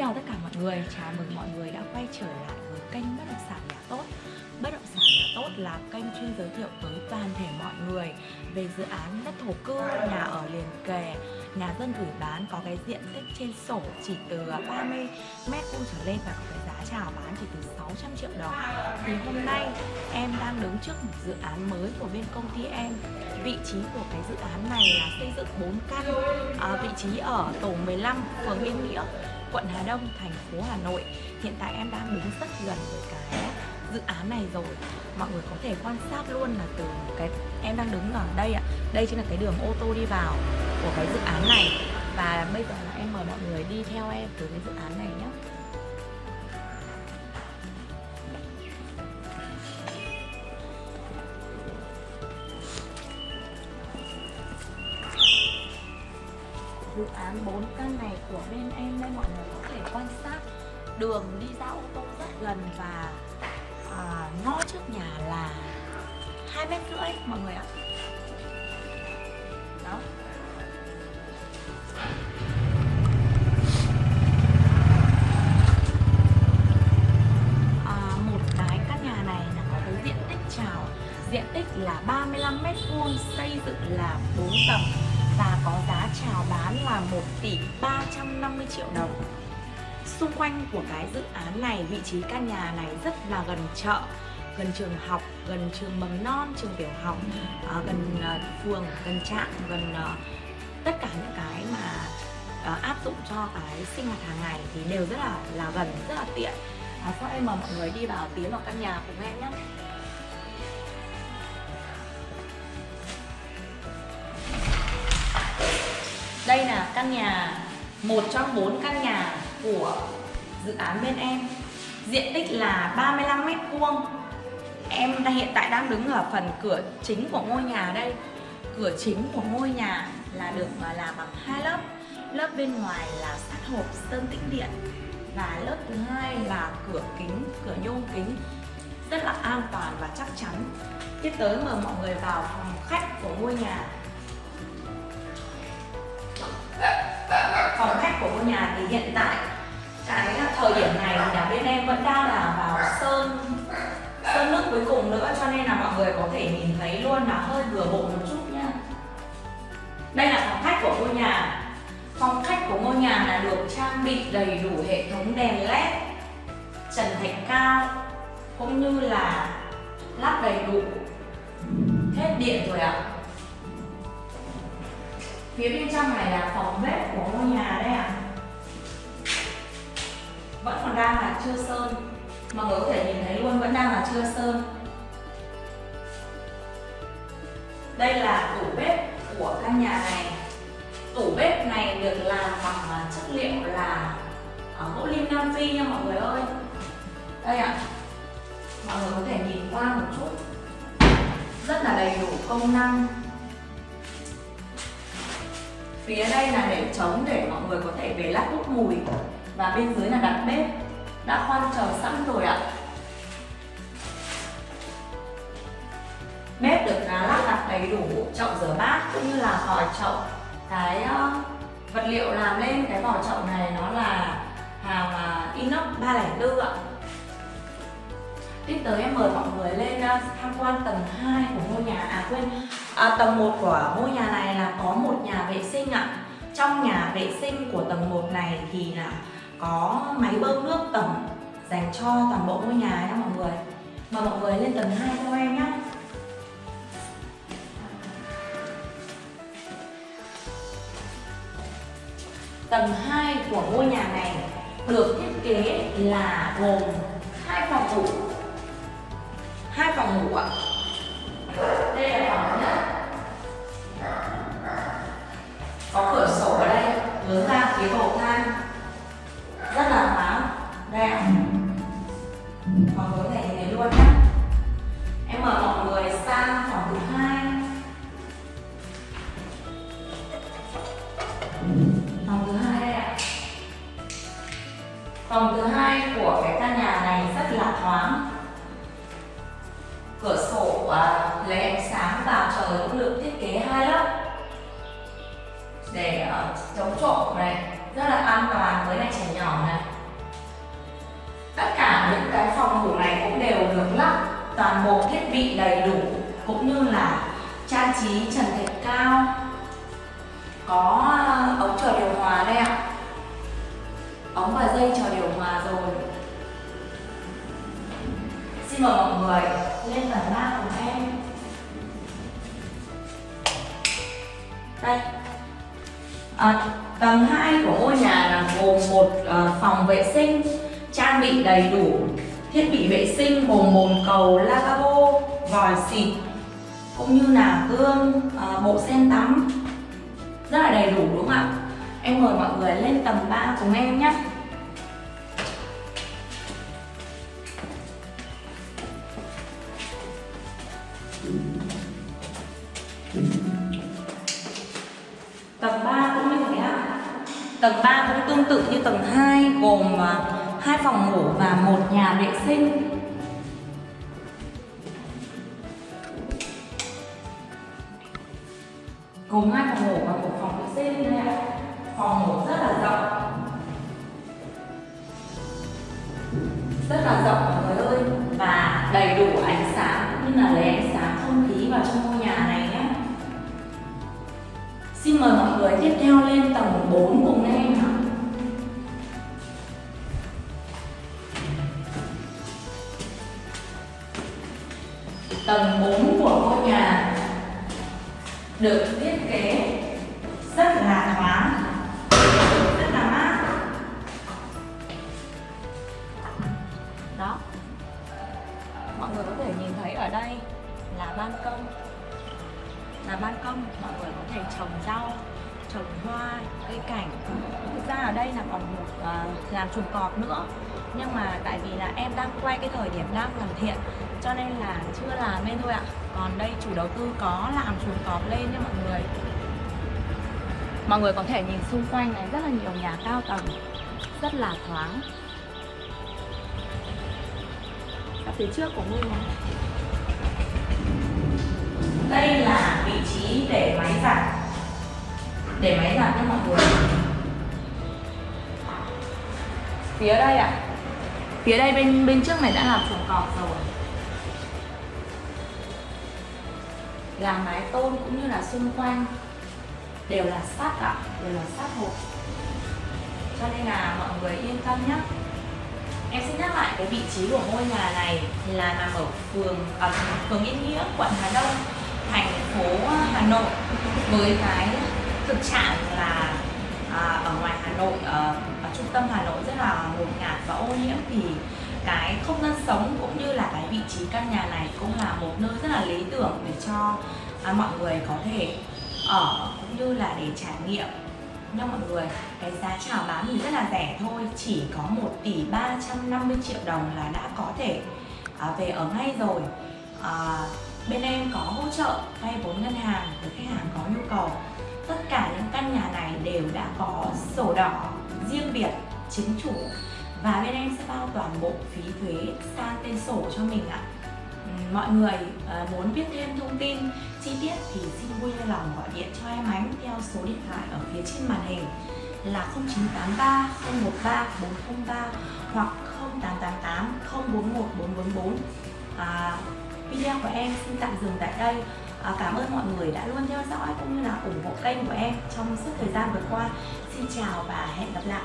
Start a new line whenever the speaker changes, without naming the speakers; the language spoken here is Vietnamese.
chào tất cả mọi người, chào mừng mọi người đã quay trở lại với kênh Bất động sản nhà tốt tốt là kênh chuyên giới thiệu tới toàn thể mọi người về dự án đất thổ cư, nhà ở liền kề, nhà dân gửi bán có cái diện tích trên sổ chỉ từ 30 mét vuông trở lên và có cái giá chào bán chỉ từ 600 triệu đồng. Thì hôm nay em đang đứng trước một dự án mới của bên công ty em. Vị trí của cái dự án này là xây dựng 4 căn à, Vị trí ở tổ 15, phường Yên Nghĩa quận Hà Đông, thành phố Hà Nội. Hiện tại em đang đứng rất gần với cái dự án này rồi. Mọi người có thể quan sát luôn là từ cái, em đang đứng ở đây ạ. Đây chính là cái đường ô tô đi vào của cái dự án này. Và bây giờ là em mời mọi người đi theo em từ cái dự án này nhé. Dự án 4 căn này của bên em đây mọi người có thể quan sát. Đường đi ra ô tô rất gần và à, ngõ trước nhà là hai mét rưỡi mọi người ạ. Đó. À, một cái căn nhà này là có cái diện tích trào diện tích là 35 mét vuông xây dựng là 4 tầng và có giá chào bán là 1 tỷ 350 triệu đồng. Xung quanh của cái dự án này, vị trí căn nhà này rất là gần chợ gần trường học, gần trường mầm non, trường tiểu học, ờ, gần uh, phường, gần trạm, gần uh, tất cả những cái mà uh, áp dụng cho cái sinh hoạt hàng ngày thì đều rất là là gần, rất là tiện. À, sau em mời mọi người đi vào tiến vào căn nhà cùng em nhé. Đây là căn nhà, một trong bốn căn nhà của dự án bên em. Diện tích là 35 mét vuông. Em đang hiện tại đang đứng ở phần cửa chính của ngôi nhà đây. Cửa chính của ngôi nhà là được làm bằng hai lớp. Lớp bên ngoài là sắt hộp sơn tĩnh điện. Và lớp thứ hai là cửa kính, cửa nhôm kính. Rất là an toàn và chắc chắn. Tiếp tới mời mọi người vào phòng khách của ngôi nhà. Của ngôi nhà thì hiện tại cái thời điểm này thì nhà bên em vẫn đang là vào sơn sơn nước cuối cùng nữa, cho nên là mọi người có thể nhìn thấy luôn là hơi vừa bộ một chút nha. Đây là phòng khách của ngôi nhà. Phòng khách của ngôi nhà là được trang bị đầy đủ hệ thống đèn led, trần thạch cao, cũng như là lắp đầy đủ hết điện rồi ạ. Phía bên trong này là phòng bếp của ngôi nhà đây. Là chưa sơn. Mọi người có thể nhìn thấy luôn, vẫn đang là chưa sơn. Đây là tủ bếp của căn nhà này. Tủ bếp này được làm bằng à, chất liệu là à, gỗ lim Nam Phi nha mọi người ơi. Đây ạ. À. Mọi người có thể nhìn qua một chút. Rất là đầy đủ công năng. Phía đây là để trống để mọi người có thể về lắp hút mùi. Và bên dưới là đặt bếp đã khoan chờ sẵn rồi ạ. Bếp được lắp đặt đầy đủ chậu rửa bát cũng như là vòi chậu. Cái uh, vật liệu làm lên cái vòi chậu này nó là hàng uh, inox 304 ạ. Tiếp tới em mời mọi người lên uh, tham quan tầng 2 của ngôi nhà À quên, à, tầng 1 của ngôi nhà này là có một nhà vệ sinh ạ. Trong nhà vệ sinh của tầng 1 này thì là có máy bơm nước tổng dành cho toàn bộ ngôi nhà nha mọi người. Mời mọi người lên tầng 2 theo em nhé Tầng 2 của ngôi nhà này được thiết kế là gồm hai phòng ngủ. Hai phòng ngủ ạ. Đây là phòng nhất. Có cửa sổ ở đây hướng ra, phía hồ phòng thứ hai đây ạ. Phòng thứ hai của cái căn nhà này rất là thoáng. Cửa sổ à, lấy ánh sáng vào trời cũng được thiết kế hai lớp. Để à, chống trộm này rất là an toàn với này trẻ nhỏ này. Tất cả những cái phòng ngủ này cũng đều được lắp toàn bộ thiết bị đầy đủ cũng như là trang trí trần thạch cao. Có chờ điều hòa đây ạ. Ống và dây chờ điều hòa rồi. Xin mời mọi người lên tầng ba cùng em. Đây. À, tầng 2 của ngôi nhà là gồm một uh, phòng vệ sinh trang bị đầy đủ thiết bị vệ sinh gồm bồn cầu lavabo vòi xịt cũng như là gương uh, bộ sen tắm. Rất là đầy đủ đúng không ạ? Em mời mọi người lên tầng 3 cùng em nhé Tầng 3 cũng như thế ạ. Tầng 3 cũng tương tự như tầng 2 gồm à, hai phòng ngủ và một nhà vệ sinh. Gồm hai phòng ngủ và một phòng vệ sinh đây ạ. Phòng ngủ rất là rộng. Rất là rộng mọi người ơi và đầy đủ ánh sáng cũng như là lấy ánh sáng không khí vào trong ngôi nhà này nhé. Xin mời mọi người tiếp theo lên tầng 4 cùng em ạ. Tầng 4 của ngôi nhà được thiết kế làm chuồng cọp nữa. Nhưng mà tại vì là em đang quay cái thời điểm đang hoàn thiện, cho nên là chưa làm nên thôi ạ. Còn đây chủ đầu tư có làm chuồng cọp lên nha mọi người. Mọi người có thể nhìn xung quanh này, rất là nhiều nhà cao tầng, rất là thoáng. Ở phía trước của ngôi nhà. Đây là vị trí để máy giặt. Để máy giặt cho mọi người phía đây ạ. À. phía đây bên bên trước này đã làm chuồng cọp rồi. Làm mái tôn cũng như là xung quanh đều là sắt ạ à, đều là sắt hộp. Cho nên là mọi người yên tâm nhé. Em xin nhắc lại cái vị trí của ngôi nhà này là nằm ở phường ở phường Yên Nghĩa, quận Hà Đông thành phố Hà Nội với cái thực trạng là à, ở ngoài Hà Nội ở, ở trung tâm Hà Nội rất là ngột ngạt và ô nhiễm thì cái không gian sống cũng như là cái vị trí căn nhà này cũng là một nơi rất là lý tưởng để cho à, mọi người có thể ở cũng như là để trải nghiệm. Nha mọi người cái giá chào bán thì rất là rẻ thôi chỉ có 1 tỷ 350 triệu đồng là đã có thể à, về ở ngay rồi. À, bên em có hỗ trợ vay vốn ngân hàng với khách hàng có nhu cầu. Tất cả những đều đã có sổ đỏ riêng biệt chính chủ. Và bên em sẽ bao toàn bộ phí thuế sang tên sổ cho mình ạ. Mọi người ờ, muốn biết thêm thông tin chi tiết thì xin vui lòng gọi điện cho em ánh theo số điện thoại ở phía trên màn hình là 0983 013 403 hoặc 0888 041 444 à, video của em xin tạm dừng tại đây à, cảm ơn mọi người đã luôn theo dõi cũng như là ủng hộ kênh của em trong suốt thời gian vừa qua. Xin chào và hẹn gặp lại.